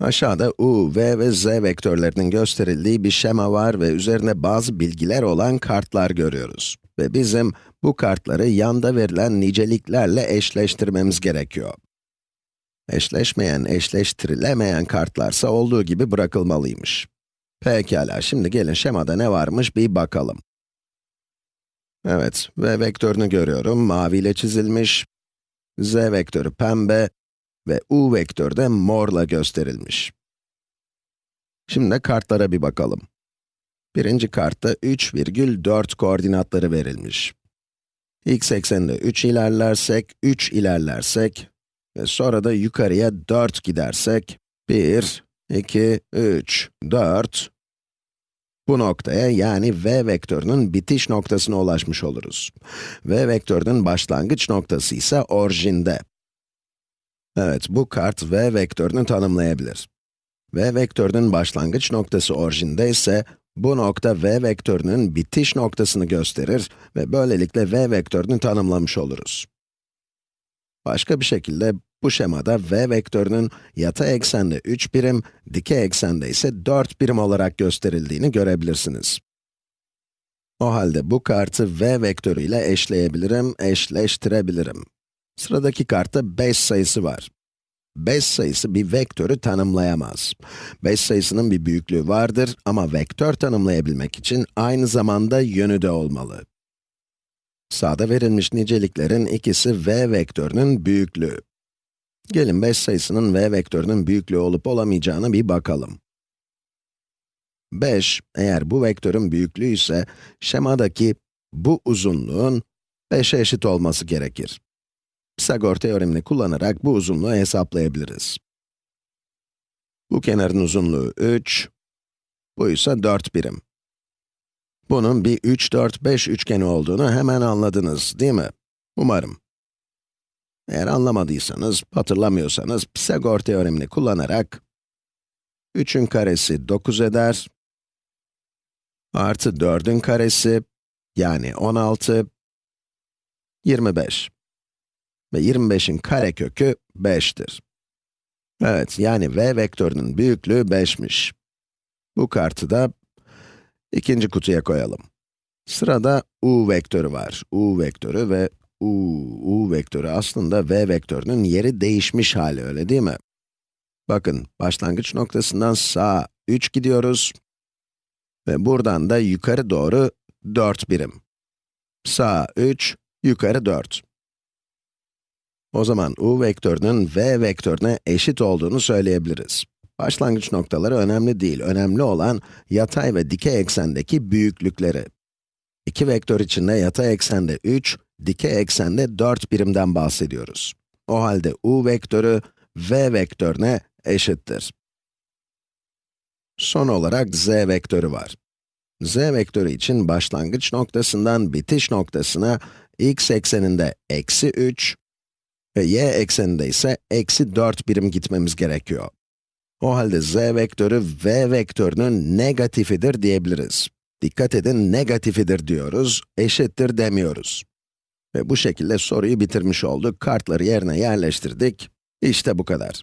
Aşağıda u, v ve z vektörlerinin gösterildiği bir şema var ve üzerinde bazı bilgiler olan kartlar görüyoruz. Ve bizim bu kartları yanda verilen niceliklerle eşleştirmemiz gerekiyor. Eşleşmeyen, eşleştirilemeyen kartlarsa olduğu gibi bırakılmalıymış. Pekala, şimdi gelin şemada ne varmış bir bakalım. Evet, v vektörünü görüyorum, maviyle çizilmiş. z vektörü pembe ve u vektörü de morla gösterilmiş. Şimdi kartlara bir bakalım. Birinci kartta 3,4 koordinatları verilmiş. x ekseninde 3 ilerlersek, 3 ilerlersek ve sonra da yukarıya 4 gidersek, 1, 2, 3, 4, bu noktaya yani v vektörünün bitiş noktasına ulaşmış oluruz. v vektörünün başlangıç noktası ise orijinde. Evet, bu kart v vektörünü tanımlayabilir. v vektörünün başlangıç noktası orijinde ise, bu nokta v vektörünün bitiş noktasını gösterir ve böylelikle v vektörünü tanımlamış oluruz. Başka bir şekilde, bu şemada v vektörünün yatay eksende 3 birim, dikey eksende ise 4 birim olarak gösterildiğini görebilirsiniz. O halde bu kartı v vektörü ile eşleyebilirim, eşleştirebilirim. Sıradaki kartta 5 sayısı var. 5 sayısı bir vektörü tanımlayamaz. 5 sayısının bir büyüklüğü vardır ama vektör tanımlayabilmek için aynı zamanda yönü de olmalı. Sağda verilmiş niceliklerin ikisi v vektörünün büyüklüğü. Gelin 5 sayısının v vektörünün büyüklüğü olup olamayacağına bir bakalım. 5, eğer bu vektörün büyüklüğü ise, şemadaki bu uzunluğun 5'e eşit olması gerekir. Pisagor teoremini kullanarak bu uzunluğu hesaplayabiliriz. Bu kenarın uzunluğu 3, bu ise 4 birim. Bunun bir 3, 4, 5 üçgeni olduğunu hemen anladınız, değil mi? Umarım. Eğer anlamadıysanız, hatırlamıyorsanız, Pisagor teoremini kullanarak 3'ün karesi 9 eder, artı 4'ün karesi, yani 16, 25. Ve 25'in karekökü 5'tir. Evet, yani v vektörünün büyüklüğü 5'miş. Bu kartı da ikinci kutuya koyalım. Sırada u vektörü var. u vektörü ve u, u vektörü aslında v vektörünün yeri değişmiş hali, öyle değil mi? Bakın, başlangıç noktasından sağa 3 gidiyoruz. Ve buradan da yukarı doğru 4 birim. Sağa 3, yukarı 4. O zaman u vektörünün v vektörüne eşit olduğunu söyleyebiliriz. Başlangıç noktaları önemli değil, önemli olan yatay ve dikey eksendeki büyüklükleri. İki vektör içinde yatay eksende 3, dikey eksende 4 birimden bahsediyoruz. O halde u vektörü v vektörüne eşittir. Son olarak z vektörü var. z vektörü için başlangıç noktasından bitiş noktasına x ekseninde eksi 3 ve y ekseninde ise eksi 4 birim gitmemiz gerekiyor. O halde z vektörü v vektörünün negatifidir diyebiliriz. Dikkat edin, negatifidir diyoruz, eşittir demiyoruz. Ve bu şekilde soruyu bitirmiş olduk, kartları yerine yerleştirdik. İşte bu kadar.